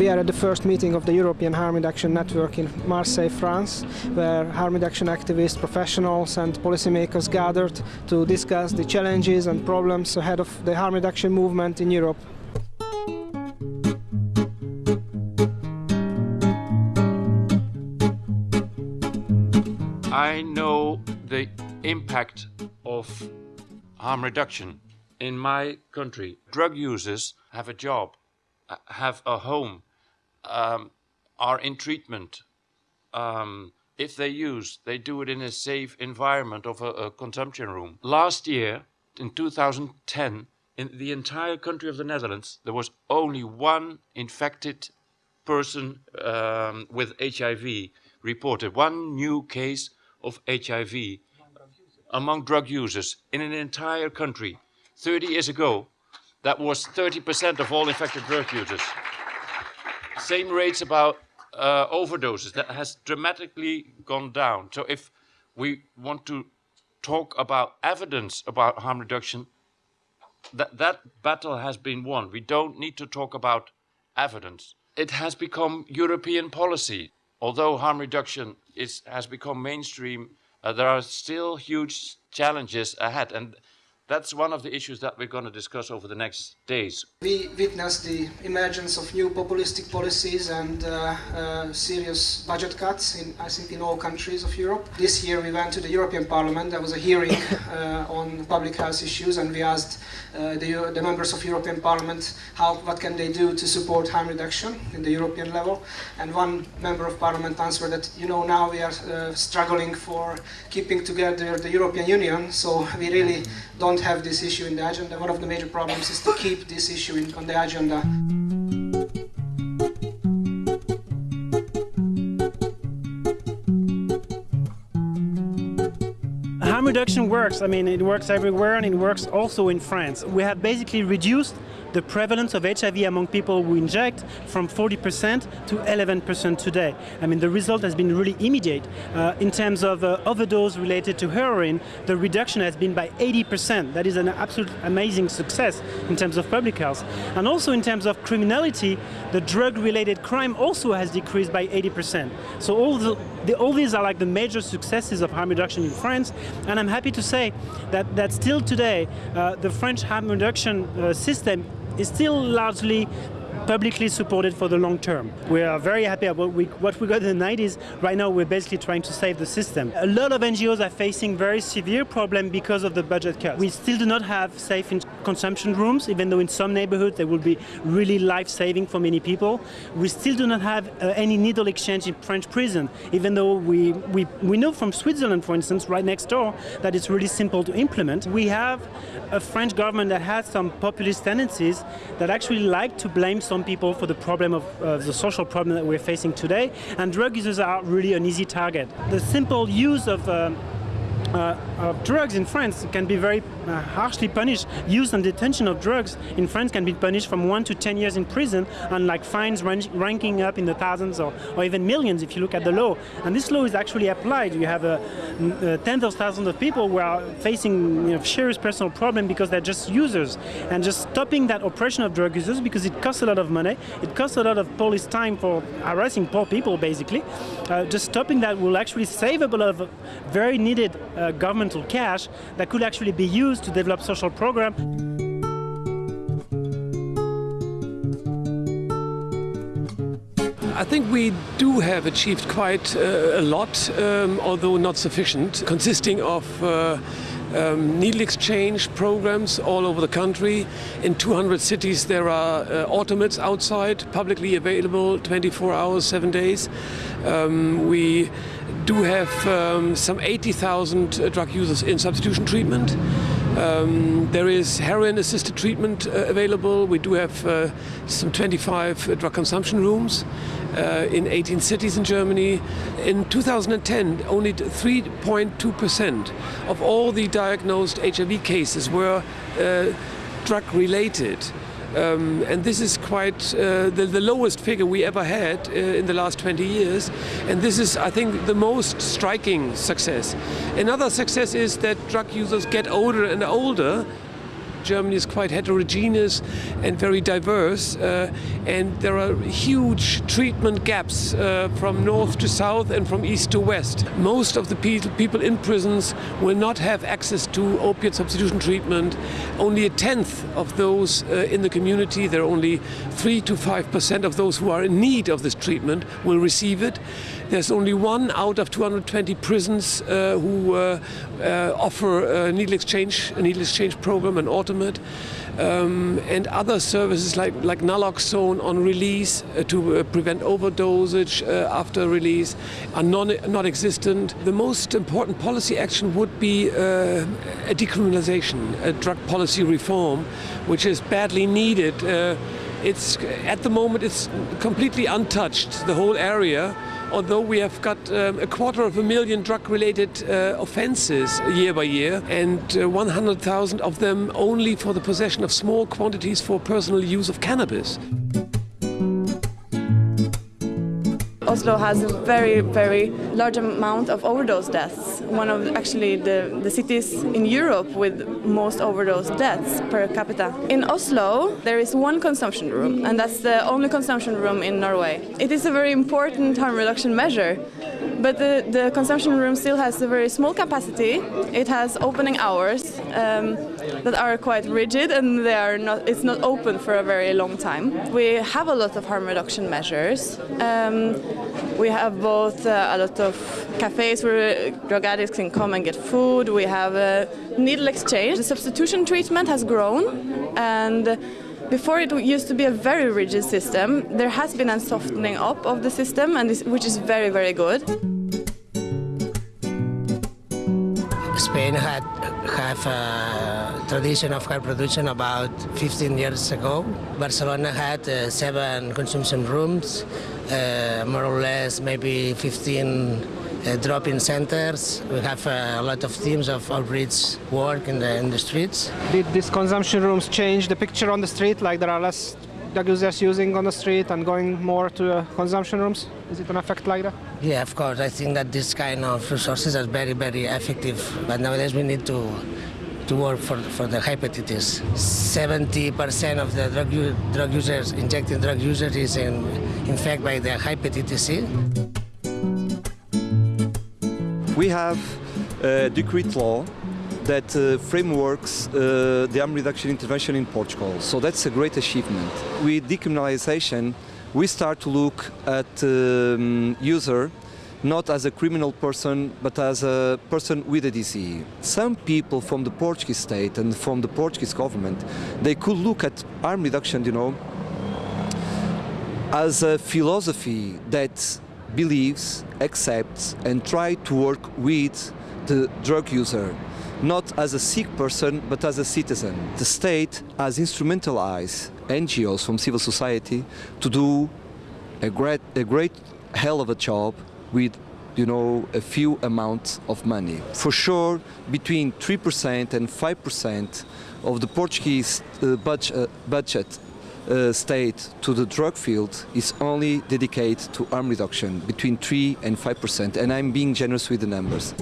We are at the first meeting of the European Harm Reduction Network in Marseille, France, where harm reduction activists, professionals and policymakers gathered to discuss the challenges and problems ahead of the harm reduction movement in Europe. I know the impact of harm reduction in my country. Drug users have a job, uh, have a home, um, are in treatment. Um, if they use, they do it in a safe environment of a, a consumption room. Last year, in 2010, in the entire country of the Netherlands, there was only one infected person um, with HIV reported, one new case of HIV among drug users in an entire country. 30 years ago, that was 30% of all infected drug users. Same rates about uh, overdoses, that has dramatically gone down. So if we want to talk about evidence about harm reduction, that, that battle has been won. We don't need to talk about evidence. It has become European policy. Although harm reduction is, has become mainstream uh, there are still huge challenges ahead. And that's one of the issues that we're going to discuss over the next days. We witnessed the emergence of new populistic policies and uh, uh, serious budget cuts, in, I think, in all countries of Europe. This year we went to the European Parliament. There was a hearing uh, on public health issues, and we asked uh, the, the, members of European Parliament how, what can they do to support harm reduction in the European level. And one member of Parliament answered that, you know, now we are uh, struggling for keeping together the European Union, so we really don't don't have this issue in the agenda, one of the major problems is to keep this issue in, on the agenda. Harm reduction works. I mean, it works everywhere and it works also in France. We have basically reduced the prevalence of HIV among people who inject from 40% to 11% today. I mean, the result has been really immediate. Uh, in terms of uh, overdose related to heroin, the reduction has been by 80%. That is an absolute amazing success in terms of public health. And also in terms of criminality, the drug-related crime also has decreased by 80%. So all, the, the, all these are like the major successes of harm reduction in France. And I'm happy to say that, that still today, uh, the French harm reduction uh, system is still largely publicly supported for the long term. We are very happy about what we, what we got in the 90s. Right now we're basically trying to save the system. A lot of NGOs are facing very severe problems because of the budget cuts. We still do not have safe consumption rooms, even though in some neighborhoods they will be really life-saving for many people. We still do not have uh, any needle exchange in French prison, even though we, we, we know from Switzerland, for instance, right next door, that it's really simple to implement. We have a French government that has some populist tendencies that actually like to blame some people for the problem of uh, the social problem that we're facing today, and drug users are really an easy target. The simple use of uh, uh, of drugs in France can be very uh, harshly punished. Use and detention of drugs in France can be punished from one to 10 years in prison and like fines ranking up in the thousands or, or, even millions if you look at the law. And this law is actually applied. You have a, tens of thousands of people who are facing you know, serious personal problem because they're just users. And just stopping that oppression of drug users because it costs a lot of money, it costs a lot of police time for harassing poor people basically. Uh, just stopping that will actually save a lot of very needed uh, governmental cash that could actually be used to develop social programs. I think we do have achieved quite uh, a lot, um, although not sufficient, consisting of uh, um, needle exchange programs all over the country. In 200 cities there are uh, automates outside, publicly available 24 hours, 7 days. Um, we do have um, some 80,000 uh, drug users in substitution treatment. Um, there is heroin-assisted treatment uh, available. We do have uh, some 25 uh, drug consumption rooms uh, in 18 cities in Germany. In 2010, only 3.2% of all the diagnosed HIV cases were uh, drug-related. Um, and this is quite uh, the, the, lowest figure we ever had uh, in the last 20 years. And this is, I think, the most striking success. Another success is that drug users get older and older Germany is quite heterogeneous and very diverse, uh, and there are huge treatment gaps uh, from north to south and from east to west. Most of the people in prisons will not have access to opiate substitution treatment. Only a tenth of those uh, in the community, there are only 3 to 5 percent of those who are in need of this treatment, will receive it. There's only one out of 220 prisons uh, who uh, uh, offer a needle exchange, a needle exchange program, an um, and other services like, like naloxone on release uh, to uh, prevent overdosage uh, after release are non, not existent. The most important policy action would be a decriminalization, a drug policy reform, which is badly needed. it's at the moment it's completely untouched, the whole area although we have got um, a quarter of a million drug-related uh, offences year by year, and uh, 100,000 of them only for the possession of small quantities for personal use of cannabis. Oslo has a very, very large amount of overdose deaths. One of actually the, the cities in Europe with most overdose deaths per capita. In Oslo, there is one consumption room, and that's the only consumption room in Norway. It is a very important harm reduction measure but the, the consumption room still has a very small capacity. It has opening hours um, that are quite rigid and they are not, it's not open for a very long time. We have a lot of harm reduction measures. Um, we have both uh, a lot of cafes where drug addicts can come and get food. We have a needle exchange. The substitution treatment has grown and before it used to be a very rigid system. There has been a softening up of the system, and this, which is very, very good. Spain had have a tradition of car production about 15 years ago. Barcelona had uh, seven consumption rooms, uh, more or less maybe 15 uh, drop-in centers. We have uh, a lot of teams of outreach work in the, in the streets. Did these consumption rooms change the picture on the street? Like there are less drug users using on the street and going more to uh, consumption rooms? Is it an effect like that? Yeah, of course. I think that this kind of resources are very, very effective. But nowadays we need to to work for, for the hepatitis. 70% of the drug, drug users, injecting drug users is in, infected by the hepatitis C we have a decree law that uh, frameworks uh, the harm reduction intervention in Portugal. So that's a great achievement. With decriminalization, we start to look at um, user not as a criminal person, but as a person with a disease. Some people from the Portuguese state and from the Portuguese government, they could look at harm reduction, you know, as a philosophy that believes, accepts and try to work with the drug user, not as a sick person but as a citizen. The state has instrumentalized NGOs from civil society to do a great, a great hell of a job with you know, a few amounts of money. For sure, between 3% and 5% of the Portuguese uh, budget, uh, budget uh, state to the drug field is only dedicated to harm reduction between 3 and 5 percent and I'm being generous with the numbers.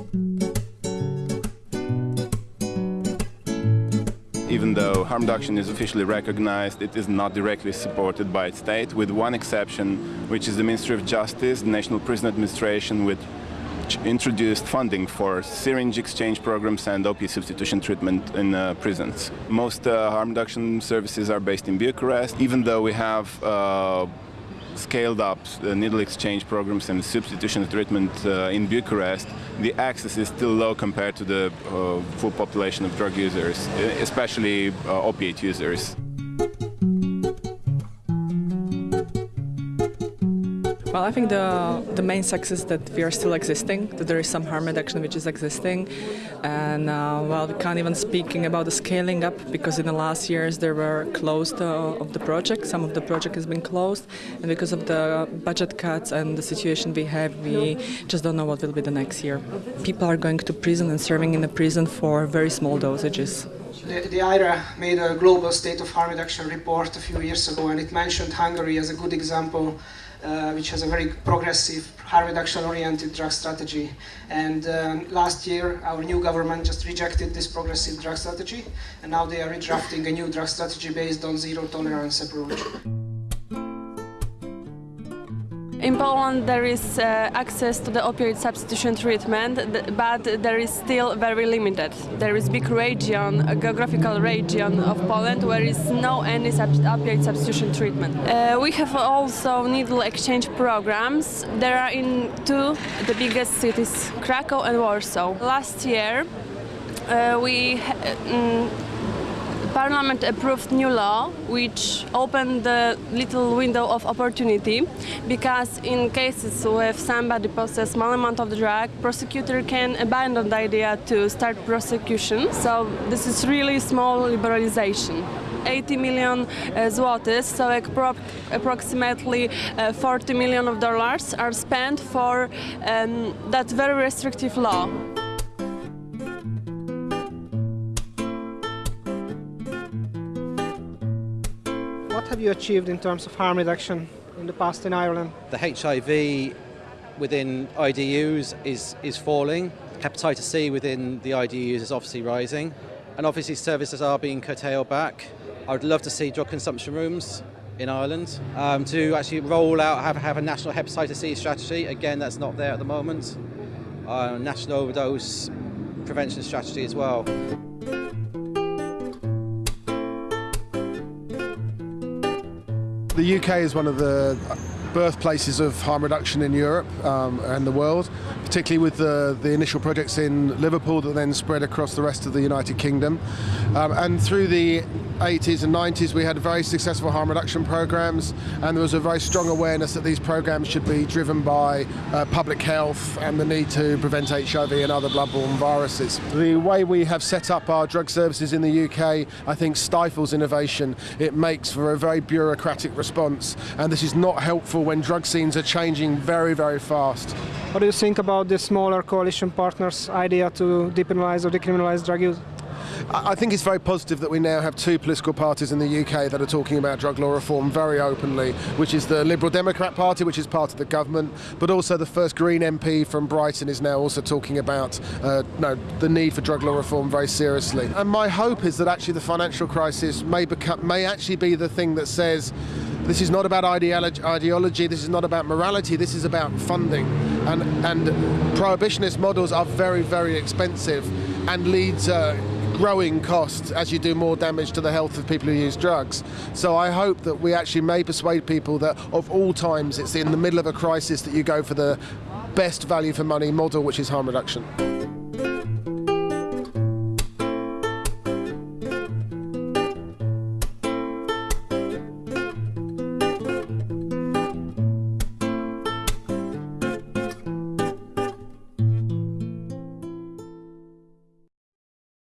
Even though harm reduction is officially recognized, it is not directly supported by its state, with one exception, which is the Ministry of Justice, the National Prison Administration, with introduced funding for syringe exchange programs and opiate substitution treatment in uh, prisons. Most uh, harm reduction services are based in Bucharest, even though we have uh, scaled up the needle exchange programs and substitution treatment uh, in Bucharest, the access is still low compared to the uh, full population of drug users, especially uh, opiate users. Well, I think the the main success that we are still existing, that there is some harm reduction which is existing, and uh, well, we can't even speaking about the scaling up because in the last years there were closed uh, of the project. Some of the project has been closed, and because of the budget cuts and the situation we have, we just don't know what will be the next year. People are going to prison and serving in the prison for very small dosages. The, the IHRA made a global state of harm reduction report a few years ago, and it mentioned Hungary as a good example uh, which has a very progressive, harm reduction-oriented drug strategy. And um, last year, our new government just rejected this progressive drug strategy, and now they are redrafting a new drug strategy based on zero tolerance approach. In Poland, there is uh, access to the opioid substitution treatment, but there is still very limited. There is a big region, a geographical region of Poland where is no any sub opioid substitution treatment. Uh, we have also needle exchange programs. There are in two the biggest cities, Krakow and Warsaw. Last year, uh, we um, Parliament approved new law which opened the little window of opportunity because in cases where somebody possesses small amount of the drug, prosecutor can abandon the idea to start prosecution. So this is really small liberalization. 80 million uh, zlotys, so approximately uh, 40 million of dollars are spent for um, that very restrictive law. Have you achieved in terms of harm reduction in the past in Ireland? The HIV within IDUs is, is falling. Hepatitis C within the IDUs is obviously rising. And obviously services are being curtailed back. I would love to see drug consumption rooms in Ireland um, to actually roll out, have, have a national hepatitis C strategy. Again, that's not there at the moment. Uh, national overdose prevention strategy as well. The UK is one of the birthplaces of harm reduction in Europe um, and the world, particularly with the, the initial projects in Liverpool that then spread across the rest of the United Kingdom. Um, and through the 80s and 90s we had very successful harm reduction programs and there was a very strong awareness that these programs should be driven by uh, public health and the need to prevent HIV and other bloodborne viruses. The way we have set up our drug services in the UK I think stifles innovation. It makes for a very bureaucratic response and this is not helpful when drug scenes are changing very very fast. What do you think about the smaller coalition partners idea to depenalise or decriminalise drug use? I think it's very positive that we now have two political parties in the UK that are talking about drug law reform very openly, which is the Liberal Democrat Party, which is part of the government, but also the first Green MP from Brighton is now also talking about uh, no, the need for drug law reform very seriously. And my hope is that actually the financial crisis may, become, may actually be the thing that says this is not about ideology, this is not about morality, this is about funding. And, and prohibitionist models are very, very expensive and lead to growing costs as you do more damage to the health of people who use drugs. So I hope that we actually may persuade people that of all times it's in the middle of a crisis that you go for the best value for money model, which is harm reduction.